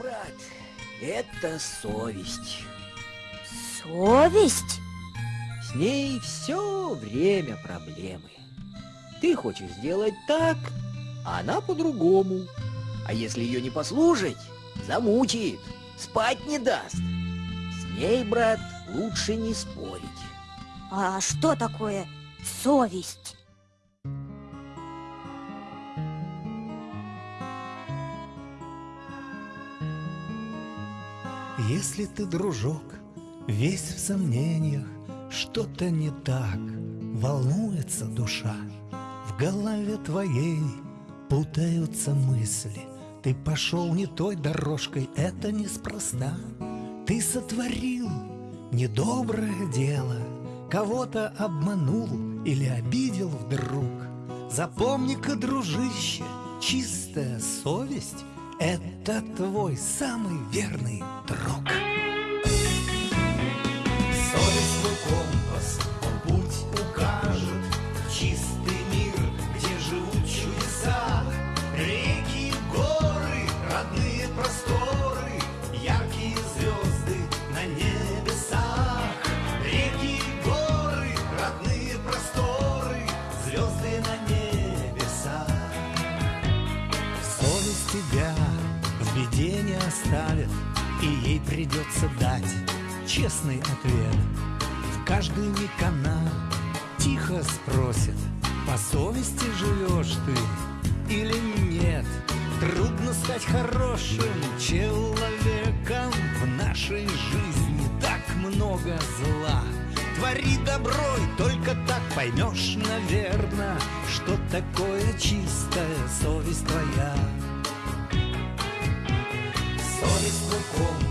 брат, это совесть. Совесть? С ней все время проблемы. Ты хочешь сделать так, а она по-другому. А если ее не послушать, замучает, спать не даст. С ней, брат, лучше не спорить. А что такое совесть? Если ты, дружок, весь в сомнениях, что-то не так, волнуется душа, в голове твоей путаются мысли, ты пошел не той дорожкой, это неспроста. Ты сотворил недоброе дело, кого-то обманул или обидел вдруг. Запомни-ка, дружище, чистая совесть — это твой самый верный беде оставит, и ей придется дать честный ответ. В каждый миг она тихо спросит, по совести живешь ты или нет? Трудно стать хорошим человеком В нашей жизни так много зла Твори добро, и только так поймешь, наверное Что такое чистая совесть твоя Совесть